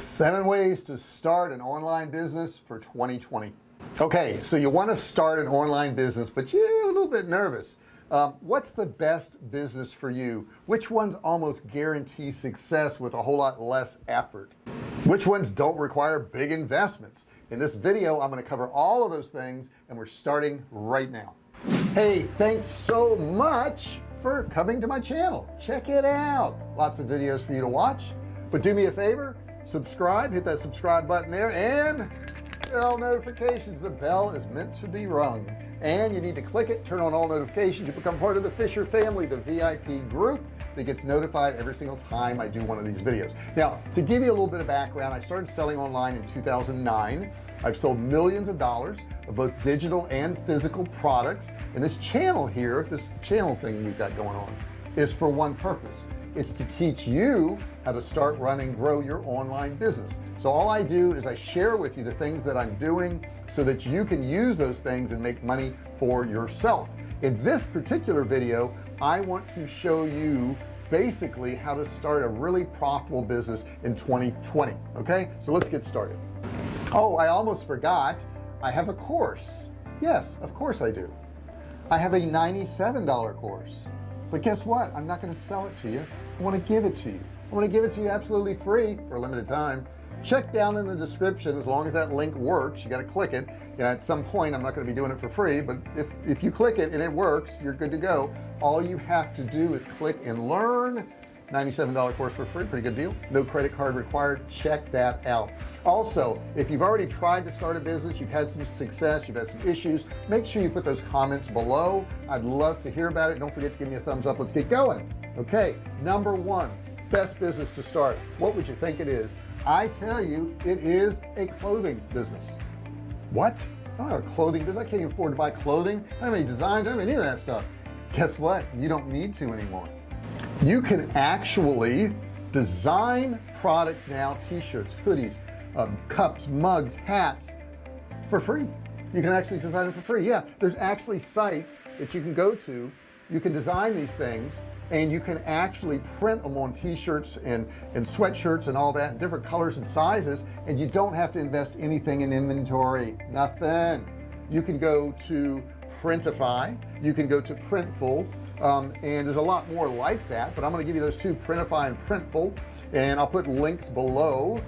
seven ways to start an online business for 2020 okay so you want to start an online business but you're a little bit nervous. Um, what's the best business for you? Which ones almost guarantee success with a whole lot less effort? Which ones don't require big investments? In this video I'm going to cover all of those things and we're starting right now. Hey thanks so much for coming to my channel. Check it out. Lots of videos for you to watch. But do me a favor subscribe hit that subscribe button there and bell notifications. The bell is meant to be rung. And you need to click it turn on all notifications. You become part of the Fisher family the VIP group that gets notified every single time I do one of these videos. Now to give you a little bit of background I started selling online in 2009 I've sold millions of dollars of both digital and physical products. And this channel here this channel thing we've got going on is for one purpose it's to teach you how to start running grow your online business. So all I do is I share with you the things that I'm doing so that you can use those things and make money for yourself. In this particular video I want to show you basically how to start a really profitable business in 2020 okay? So let's get started. Oh I almost forgot. I have a course. Yes of course I do. I have a $97 course but guess what? I'm not going to sell it to you. I want to give it to you. I want to give it to you absolutely free for a limited time. Check down in the description as long as that link works you got to click it. And at some point I'm not going to be doing it for free but if if you click it and it works you're good to go. All you have to do is click and learn $97 course for free pretty good deal. No credit card required. Check that out. Also if you've already tried to start a business you've had some success you've had some issues make sure you put those comments below. I'd love to hear about it. Don't forget to give me a thumbs up. Let's get going. Okay number one best business to start. What would you think it is? I tell you it is a clothing business. What? I don't have a clothing business. I can't even afford to buy clothing. I don't have any designs. I don't have any of that stuff. Guess what? You don't need to anymore you can actually design products now t-shirts hoodies um, cups mugs hats for free. You can actually design them for free. Yeah there's actually sites that you can go to. You can design these things and you can actually print them on t-shirts and and sweatshirts and all that in different colors and sizes and you don't have to invest anything in inventory. Nothing. You can go to printify. You can go to printful um, and there's a lot more like that but I'm going to give you those two printify and printful and I'll put links below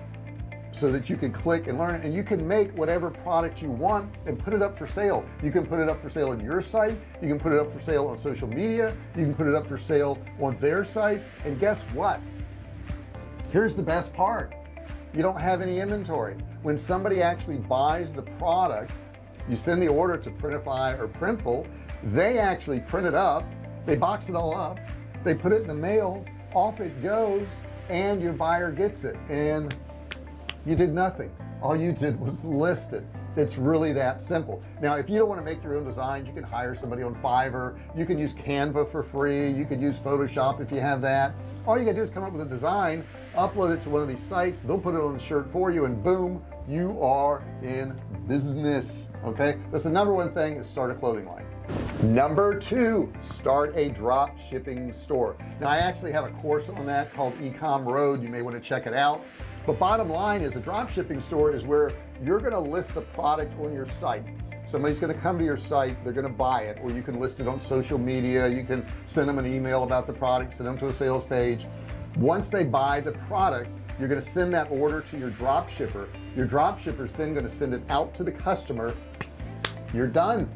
so that you can click and learn and you can make whatever product you want and put it up for sale. You can put it up for sale on your site. You can put it up for sale on social media. You can put it up for sale on their site. And guess what? Here's the best part. You don't have any inventory. When somebody actually buys the product you send the order to printify or printful. They actually print it up. They box it all up. They put it in the mail. Off it goes and your buyer gets it. And you did nothing. All you did was list it. It's really that simple. Now if you don't want to make your own designs you can hire somebody on Fiverr. You can use Canva for free. You can use Photoshop if you have that. All you gotta do is come up with a design upload it to one of these sites. They'll put it on the shirt for you and boom you are in business okay? That's the number one thing is start a clothing line. Number two start a drop shipping store. Now I actually have a course on that called ecom road. You may want to check it out. But bottom line is a drop shipping store is where you're going to list a product on your site. Somebody's going to come to your site they're going to buy it or you can list it on social media. You can send them an email about the product send them to a sales page. Once they buy the product you're going to send that order to your drop shipper. Your drop shipper is then going to send it out to the customer. You're done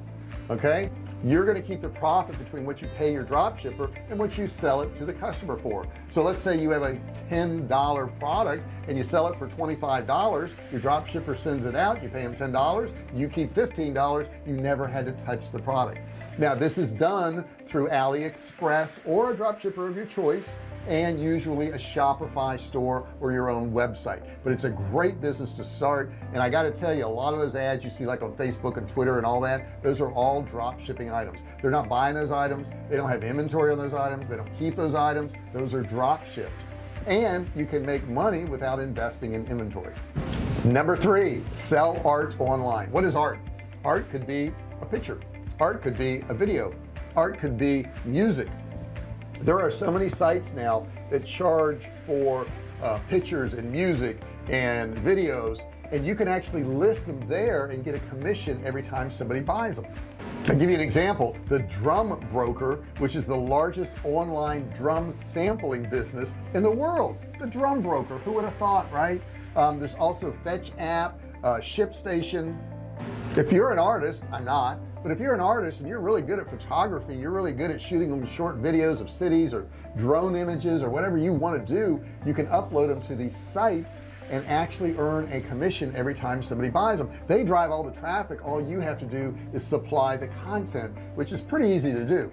okay? You're going to keep the profit between what you pay your drop shipper and what you sell it to the customer for. So let's say you have a $10 product and you sell it for $25 your drop shipper sends it out you pay him $10 you keep $15 you never had to touch the product. Now this is done through AliExpress or a drop shipper of your choice and usually a Shopify store or your own website. But it's a great business to start and I got to tell you a lot of those ads you see like on Facebook and Twitter and all that those are all drop shipping items. They're not buying those items. They don't have inventory on those items. They don't keep those items. Those are drop shipped. And you can make money without investing in inventory. Number three sell art online. What is art? Art could be a picture. Art could be a video. Art could be music there are so many sites now that charge for uh, pictures and music and videos and you can actually list them there and get a commission every time somebody buys them. I'll give you an example the drum broker which is the largest online drum sampling business in the world. The drum broker who would have thought right? Um, there's also fetch app uh, ShipStation if you're an artist I'm not but if you're an artist and you're really good at photography you're really good at shooting them short videos of cities or drone images or whatever you want to do you can upload them to these sites and actually earn a commission every time somebody buys them they drive all the traffic. All you have to do is supply the content which is pretty easy to do.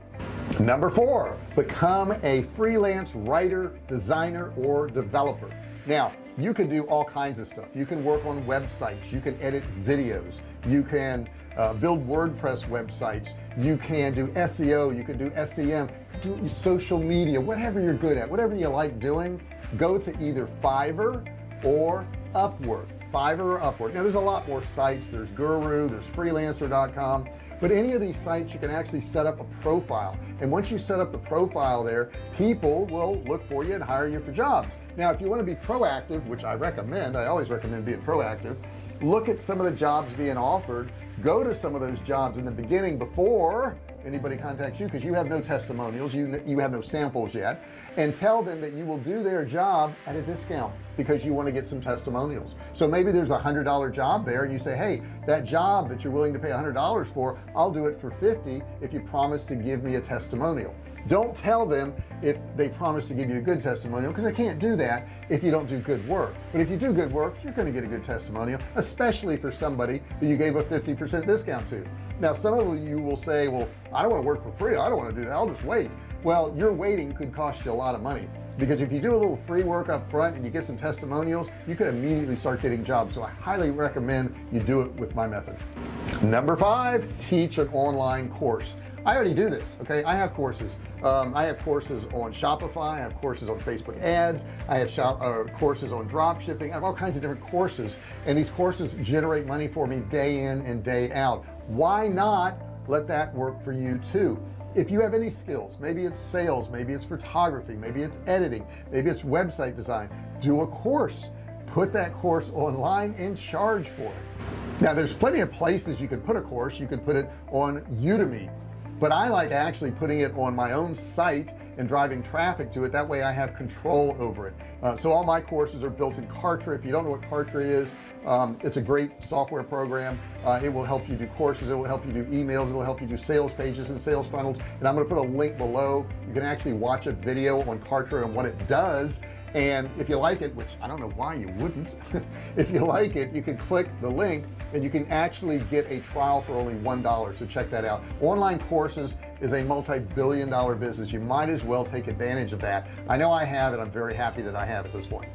Number four become a freelance writer designer or developer. Now you can do all kinds of stuff. You can work on websites. You can edit videos you can uh, build WordPress websites. You can do SEO you can do SEM do social media whatever you're good at whatever you like doing go to either Fiverr or Upwork. Fiverr or Upwork. Now there's a lot more sites. There's Guru there's freelancer.com but any of these sites you can actually set up a profile. And once you set up the profile there people will look for you and hire you for jobs. Now if you want to be proactive which I recommend I always recommend being proactive look at some of the jobs being offered. Go to some of those jobs in the beginning before anybody contacts you because you have no testimonials you you have no samples yet. And tell them that you will do their job at a discount because you want to get some testimonials. So maybe there's a hundred dollar job there and you say hey that job that you're willing to pay a hundred dollars for I'll do it for 50 if you promise to give me a testimonial don't tell them if they promise to give you a good testimonial because they can't do that if you don't do good work. But if you do good work you're going to get a good testimonial especially for somebody that you gave a 50% discount to. Now some of you will say well I don't want to work for free. I don't want to do that. I'll just wait. Well your waiting could cost you a lot of money because if you do a little free work up front and you get some testimonials you could immediately start getting jobs. So I highly recommend you do it with my method. Number five teach an online course I already do this okay? I have courses. Um, I have courses on Shopify I have courses on Facebook ads I have shop uh, courses on drop shipping. I have all kinds of different courses and these courses generate money for me day in and day out. Why not let that work for you too? If you have any skills maybe it's sales maybe it's photography maybe it's editing maybe it's website design do a course. Put that course online and charge for it. Now there's plenty of places you can put a course. You can put it on Udemy but I like actually putting it on my own site and driving traffic to it. That way I have control over it. Uh, so all my courses are built in Kartra. If you don't know what Kartra is um, it's a great software program. Uh, it will help you do courses. It will help you do emails. It will help you do sales pages and sales funnels. And I'm going to put a link below. You can actually watch a video on Kartra and what it does and if you like it which I don't know why you wouldn't if you like it you can click the link and you can actually get a trial for only one dollar. So check that out. Online courses is a multi-billion dollar business. You might as well take advantage of that. I know I have and I'm very happy that I have at this point.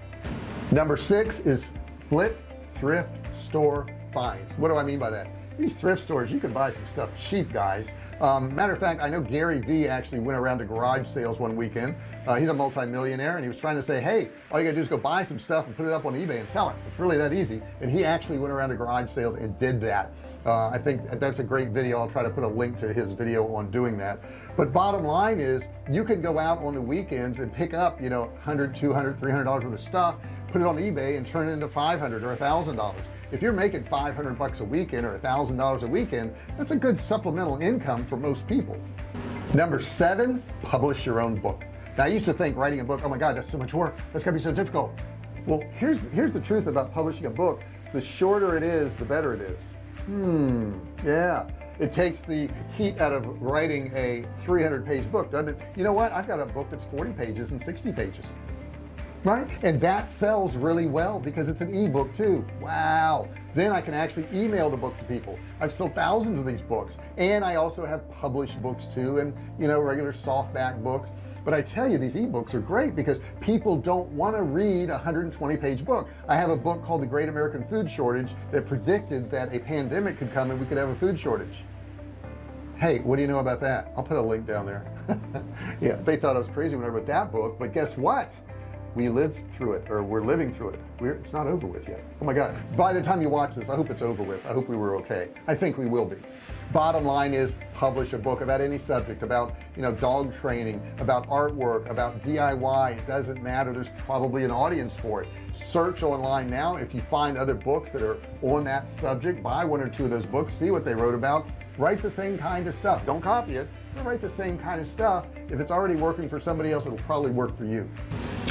Number six is flip thrift store finds. What do I mean by that these thrift stores you can buy some stuff cheap guys. Um, matter of fact I know Gary Vee actually went around to garage sales one weekend. Uh, he's a multi-millionaire and he was trying to say hey all you gotta do is go buy some stuff and put it up on eBay and sell it. It's really that easy. And he actually went around to garage sales and did that. Uh, I think that's a great video. I'll try to put a link to his video on doing that. But bottom line is you can go out on the weekends and pick up you know 100 200 300 dollars worth of stuff put it on eBay and turn it into 500 or a thousand dollars if you're making 500 bucks a weekend or a thousand dollars a weekend that's a good supplemental income for most people. Number seven publish your own book. Now I used to think writing a book oh my god that's so much work. That's gonna be so difficult. Well here's here's the truth about publishing a book. The shorter it is the better it is. Hmm yeah. It takes the heat out of writing a 300 page book doesn't it? You know what? I've got a book that's 40 pages and 60 pages right? And that sells really well because it's an ebook too. Wow. Then I can actually email the book to people. I've sold thousands of these books. And I also have published books too and you know regular softback books. But I tell you these ebooks are great because people don't want to read a 120 page book. I have a book called the Great American Food Shortage that predicted that a pandemic could come and we could have a food shortage. Hey what do you know about that? I'll put a link down there. Yeah they thought I was crazy when I wrote that book but guess what we lived through it or we're living through it. We're it's not over with yet. Oh my god. By the time you watch this I hope it's over with. I hope we were okay. I think we will be. Bottom line is publish a book about any subject about you know dog training about artwork about DIY it doesn't matter. There's probably an audience for it. Search online now. If you find other books that are on that subject buy one or two of those books see what they wrote about. Write the same kind of stuff. Don't copy it write the same kind of stuff. If it's already working for somebody else it'll probably work for you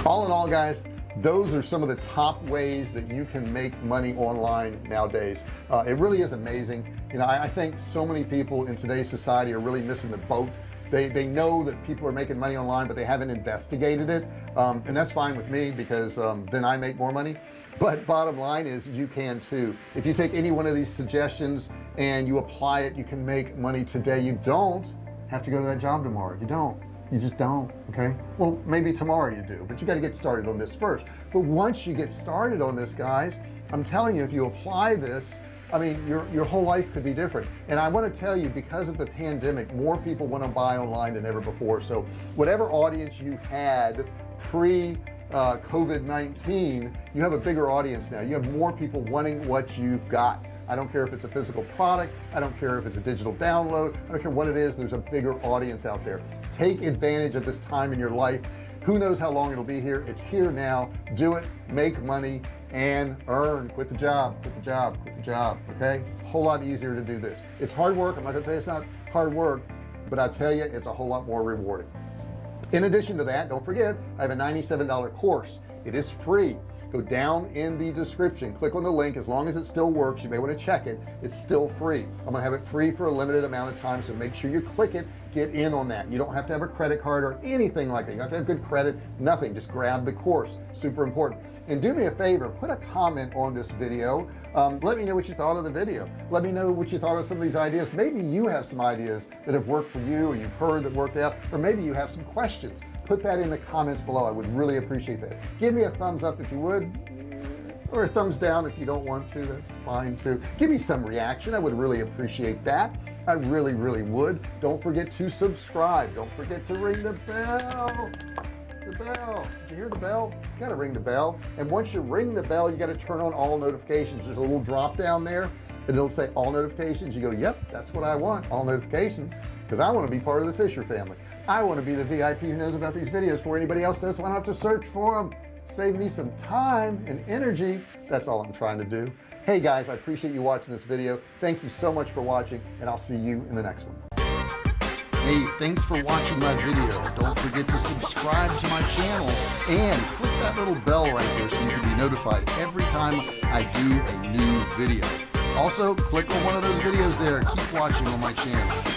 all in all guys those are some of the top ways that you can make money online nowadays. Uh, it really is amazing. You know I, I, think so many people in today's society are really missing the boat. They they know that people are making money online but they haven't investigated it. Um, and that's fine with me because um, then I make more money. But bottom line is you can too. If you take any one of these suggestions and you apply it you can make money today. You don't have to go to that job tomorrow. You don't you just don't okay? Well maybe tomorrow you do but you got to get started on this first. But once you get started on this guys I'm telling you if you apply this I mean your your whole life could be different. And I want to tell you because of the pandemic more people want to buy online than ever before. So whatever audience you had pre uh, COVID-19 you have a bigger audience now. You have more people wanting what you've got. I don't care if it's a physical product. I don't care if it's a digital download. I don't care what it is. There's a bigger audience out there take advantage of this time in your life. Who knows how long it'll be here? It's here now. Do it. Make money and earn. Quit the job. Quit the job. Quit the job okay? A whole lot easier to do this. It's hard work. I'm not gonna tell you it's not hard work but I tell you it's a whole lot more rewarding. In addition to that don't forget I have a $97 course. It is free. Go down in the description. Click on the link. As long as it still works you may want to check it. It's still free. I'm gonna have it free for a limited amount of time so make sure you click it get in on that. You don't have to have a credit card or anything like that. You have to have good credit nothing. Just grab the course. Super important. And do me a favor put a comment on this video. Um, let me know what you thought of the video. Let me know what you thought of some of these ideas. Maybe you have some ideas that have worked for you or you've heard that worked out or maybe you have some questions. Put that in the comments below. I would really appreciate that. Give me a thumbs up if you would or a thumbs down if you don't want to. That's fine too. Give me some reaction. I would really appreciate that I really really would. Don't forget to subscribe. Don't forget to ring the bell. The bell. Did you hear the bell? You got to ring the bell. And once you ring the bell you got to turn on all notifications. There's a little drop down there and it'll say all notifications. You go yep that's what I want all notifications because I want to be part of the Fisher family. I want to be the VIP who knows about these videos before anybody else does so I don't have to search for them save me some time and energy. That's all I'm trying to do hey guys I appreciate you watching this video. Thank you so much for watching and I'll see you in the next one. Hey thanks for watching my video. Don't forget to subscribe to my channel and click that little bell right there so you can be notified every time I do a new video. Also click on one of those videos there. Keep watching on my channel